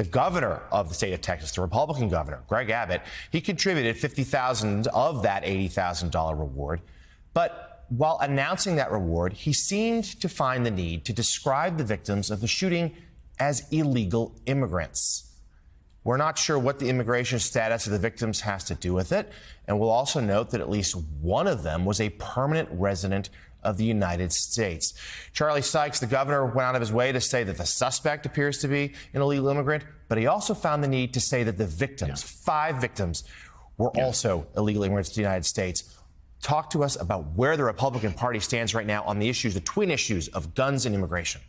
the governor of the state of Texas, the Republican governor, Greg Abbott, he contributed 50,000 of that $80,000 reward. But while announcing that reward, he seemed to find the need to describe the victims of the shooting as illegal immigrants. We're not sure what the immigration status of the victims has to do with it. And we'll also note that at least one of them was a permanent resident of the United States. Charlie Sykes, the governor, went out of his way to say that the suspect appears to be an illegal immigrant, but he also found the need to say that the victims, yeah. five victims, were yeah. also illegal immigrants to the United States. Talk to us about where the Republican Party stands right now on the issues, the twin issues of guns and immigration.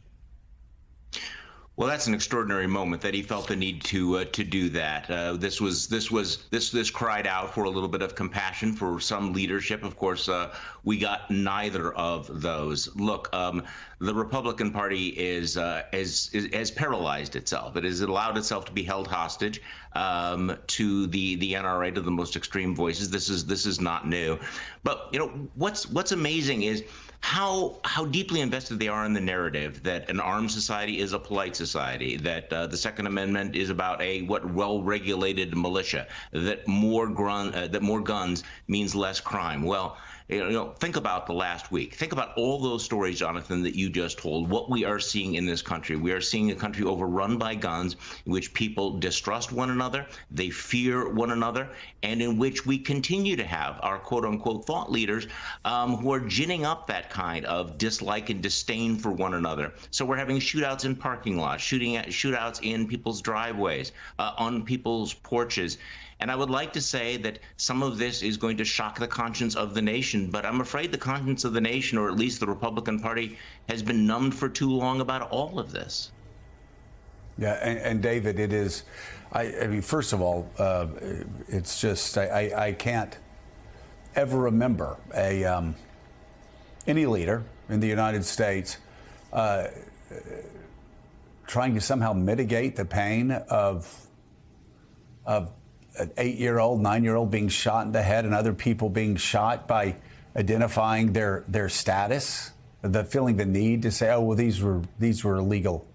Well, that's an extraordinary moment that he felt the need to uh, to do that. Uh, this was this was this this cried out for a little bit of compassion for some leadership. Of course, uh, we got neither of those. Look, um, the Republican Party is, uh, is, is has paralyzed itself. It has allowed itself to be held hostage um, to the the NRA to the most extreme voices. This is this is not new, but you know what's what's amazing is how how deeply invested they are in the narrative that an armed society is a polite society, that uh, the Second Amendment is about a what well-regulated militia, that more grun, uh, that more guns means less crime. Well, you know, think about the last week. Think about all those stories, Jonathan, that you just told. What we are seeing in this country, we are seeing a country overrun by guns, in which people distrust one another, they fear one another, and in which we continue to have our quote-unquote thought leaders um, who are ginning up that kind of dislike and disdain for one another. So we're having shootouts in parking lots, shooting at shootouts in people's driveways, uh, on people's porches. And I would like to say that some of this is going to shock the conscience of the nation, but I'm afraid the conscience of the nation, or at least the Republican Party, has been numbed for too long about all of this. Yeah, and, and David, it is. I, I, mean, first of all, uh, it's just I, I, can't ever remember a um, any leader in the United States uh, trying to somehow mitigate the pain of of an eight year old, nine year old being shot in the head and other people being shot by identifying their, their status, the feeling the need to say, oh, well, these were, these were illegal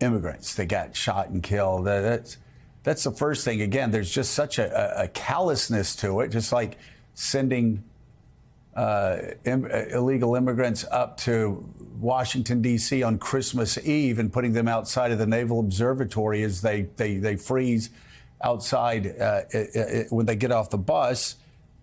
immigrants that got shot and killed. That's, that's the first thing. Again, there's just such a, a callousness to it, just like sending uh, Im illegal immigrants up to Washington, D.C. on Christmas Eve and putting them outside of the Naval Observatory as they, they, they freeze outside uh, it, it, when they get off the bus.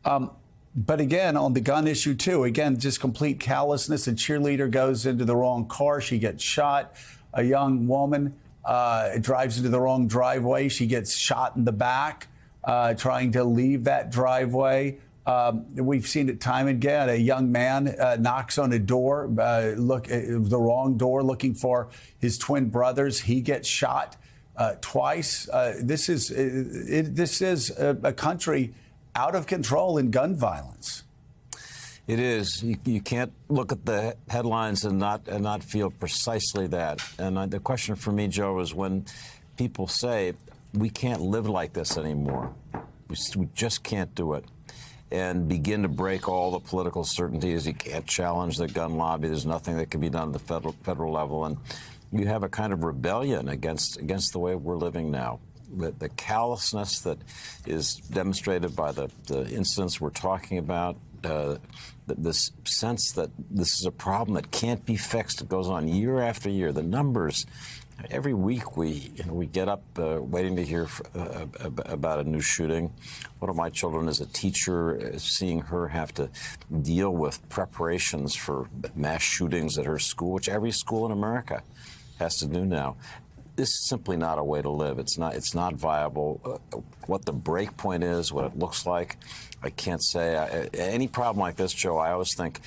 Um, but again, on the gun issue too, again, just complete callousness. A cheerleader goes into the wrong car, she gets shot. A young woman uh, drives into the wrong driveway, she gets shot in the back, uh, trying to leave that driveway. Um, we've seen it time and again. A young man uh, knocks on a door, uh, look uh, the wrong door, looking for his twin brothers. He gets shot uh, twice. Uh, this is uh, it, this is a, a, country out of control in gun violence. It is. You, you, can't look at the headlines and not and not feel precisely that. And uh, the question for me, Joe, is when people say we can't live like this anymore. We, we just can't do it and begin to break all the political certainties. You can't challenge the gun lobby. There's nothing that can be done at the federal federal level. And you have a kind of rebellion against against the way we're living now. The, the callousness that is demonstrated by the, the incidents we're talking about, uh, this sense that this is a problem that can't be fixed. It goes on year after year. The numbers, every week we you know, we get up uh, waiting to hear uh, about a new shooting. One of my children is a teacher, uh, seeing her have to deal with preparations for mass shootings at her school, which every school in America has to do now. This is simply not a way to live. It's not. It's not viable. Uh, what the break point is, what it looks like, I can't say. I, any problem like this, Joe, I always think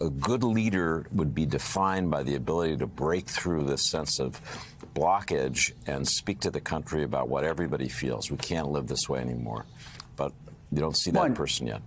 a good leader would be defined by the ability to break through this sense of blockage and speak to the country about what everybody feels. We can't live this way anymore. But you don't see that One, person yet.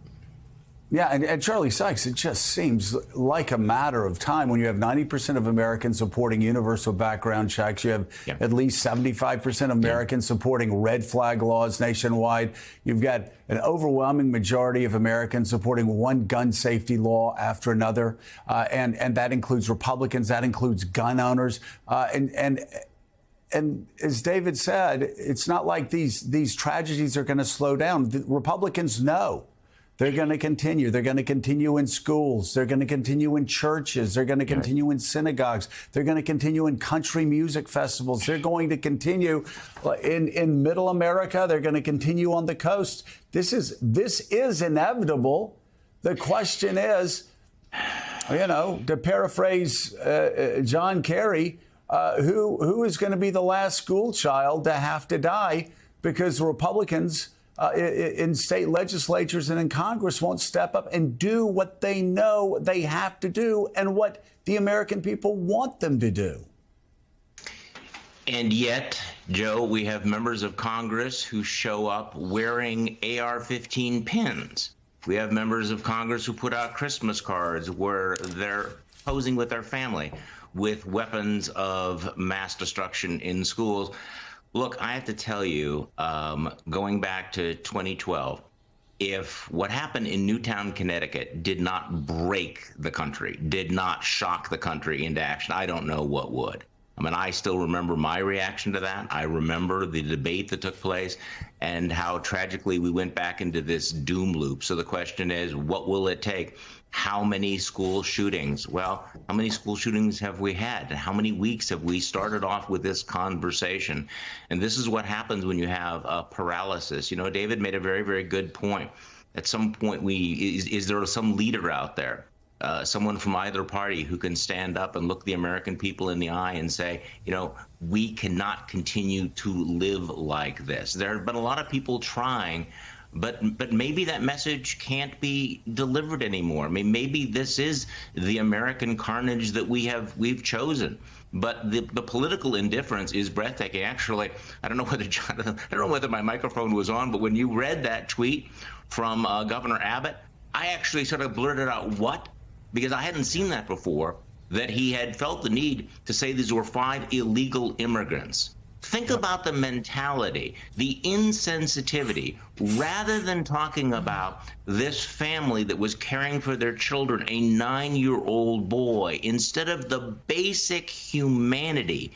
Yeah, and, and, Charlie Sykes, it just seems like a matter of time when you have 90% of Americans supporting universal background checks. You have yeah. at least 75% of Americans yeah. supporting red flag laws nationwide. You've got an overwhelming majority of Americans supporting one gun safety law after another. Uh, and, and that includes Republicans, that includes gun owners. Uh, and, and and as David said, it's not like these these tragedies are going to slow down. The Republicans know they're going to continue. They're going to continue in schools. They're going to continue in churches. They're going to continue in synagogues. They're going to continue in country music festivals. They're going to continue in, in middle America. They're going to continue on the coast. This is this is inevitable. The question is, you know, to paraphrase uh, uh John Kerry, uh, who who is going to be the last school child to have to die because Republicans uh, in state legislatures and in Congress won't step up and do what they know they have to do and what the American people want them to do. And yet, Joe, we have members of Congress who show up wearing AR 15 pins. We have members of Congress who put out Christmas cards where they're posing with their family with weapons of mass destruction in schools. Look, I have to tell you, um, going back to 2012, if what happened in Newtown, Connecticut did not break the country, did not shock the country into action, I don't know what would. I mean, I still remember my reaction to that. I remember the debate that took place and how tragically we went back into this doom loop. So the question is, what will it take? how many school shootings? Well, how many school shootings have we had? And how many weeks have we started off with this conversation? And this is what happens when you have a paralysis. You know, David made a very, very good point. At some point, we is, is there some leader out there, uh, someone from either party who can stand up and look the American people in the eye and say, you know, we cannot continue to live like this. There have been a lot of people trying but but maybe that message can't be delivered anymore. I mean, maybe this is the American carnage that we have we've chosen. But the, the political indifference is breathtaking. Actually, I don't know whether Jonathan, I don't know whether my microphone was on, but when you read that tweet from uh, Governor Abbott, I actually sort of blurted out what because I hadn't seen that before. That he had felt the need to say these were five illegal immigrants. Think about the mentality, the insensitivity, rather than talking about this family that was caring for their children, a nine year old boy, instead of the basic humanity.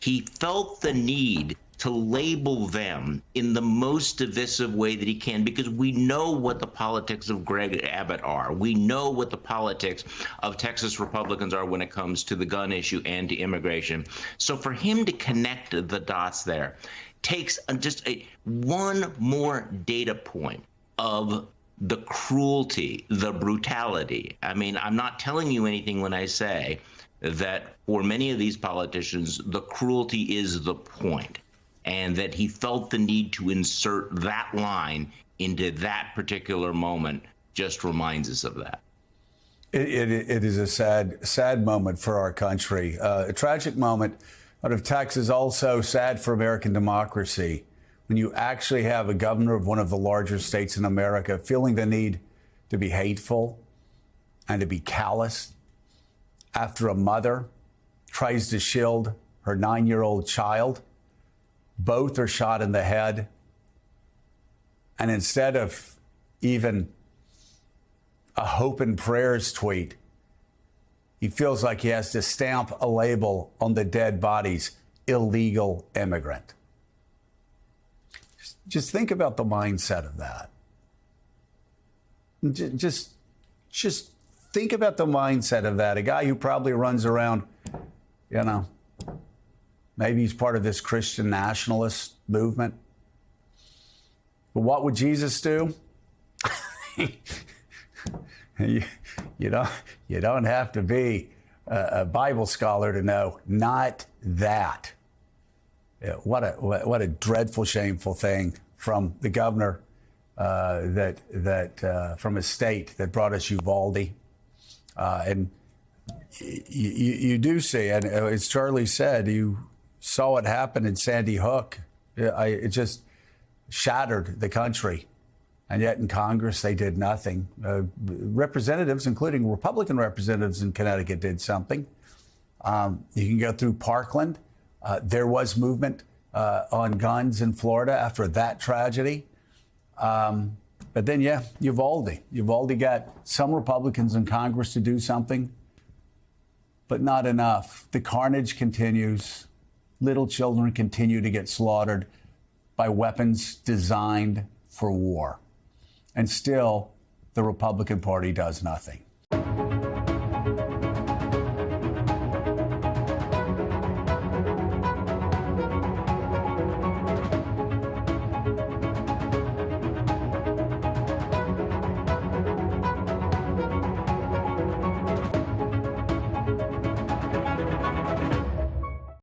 He felt the need to label them in the most divisive way that he can because we know what the politics of Greg Abbott are. We know what the politics of Texas Republicans are when it comes to the gun issue and to immigration. So for him to connect the dots there takes just a one more data point of the cruelty, the brutality. I mean, I'm not telling you anything when I say that for many of these politicians, the cruelty is the point and that he felt the need to insert that line into that particular moment just reminds us of that. It, it, it is a sad, sad moment for our country, uh, a tragic moment out of Texas, also sad for American democracy. When you actually have a governor of one of the larger states in America feeling the need to be hateful and to be callous after a mother tries to shield her nine year old child both are shot in the head. And instead of even a hope and prayers tweet, he feels like he has to stamp a label on the dead bodies illegal immigrant. Just think about the mindset of that. Just, just think about the mindset of that. A guy who probably runs around, you know, Maybe he's part of this Christian nationalist movement. But what would Jesus do? you, you, don't, you don't have to be a, a Bible scholar to know not that. What, a, what a dreadful, shameful thing from the governor uh, that, that uh, from a state that brought us Uvalde. Uh, and you, you, do see, and as Charlie said, you saw what happened in Sandy Hook. I, it just shattered the country. And yet in Congress, they did nothing. Uh, representatives, including Republican representatives in Connecticut, did something. Um, you can go through Parkland. Uh, there was movement uh, on guns in Florida after that tragedy. Um, but then, yeah, Uvalde. Uvalde got some Republicans in Congress to do something, but not enough. The carnage continues little children continue to get slaughtered by weapons designed for war. And still, the Republican Party does nothing.